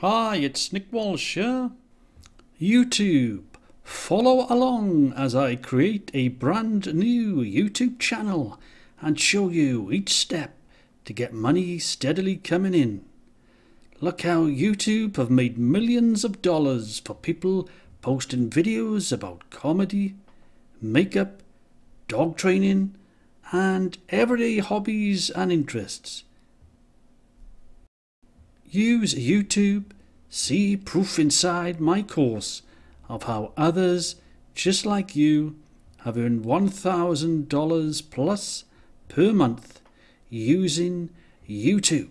Hi, it's Nick Walsh here. YouTube. Follow along as I create a brand new YouTube channel and show you each step to get money steadily coming in. Look how YouTube have made millions of dollars for people posting videos about comedy, makeup, dog training, and everyday hobbies and interests. Use YouTube, see proof inside my course of how others just like you have earned $1,000 plus per month using YouTube.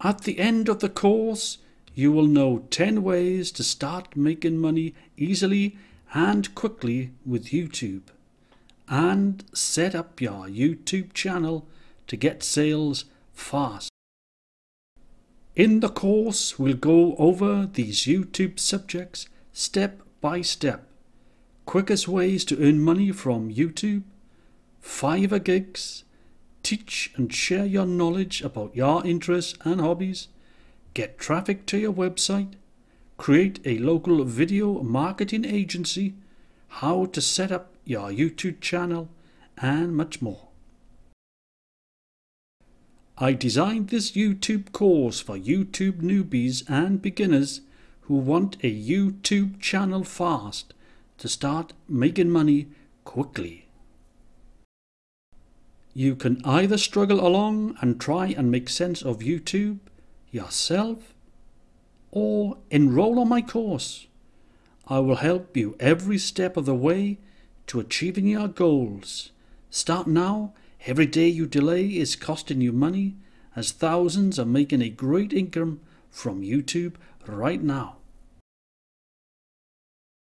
At the end of the course, you will know 10 ways to start making money easily and quickly with YouTube and set up your YouTube channel to get sales fast. In the course, we'll go over these YouTube subjects step by step. Quickest ways to earn money from YouTube, Fiverr gigs, teach and share your knowledge about your interests and hobbies, get traffic to your website, create a local video marketing agency, how to set up your YouTube channel, and much more. I designed this YouTube course for YouTube newbies and beginners who want a YouTube channel fast to start making money quickly. You can either struggle along and try and make sense of YouTube yourself or enroll on my course. I will help you every step of the way to achieving your goals. Start now. Every day you delay is costing you money as thousands are making a great income from YouTube right now.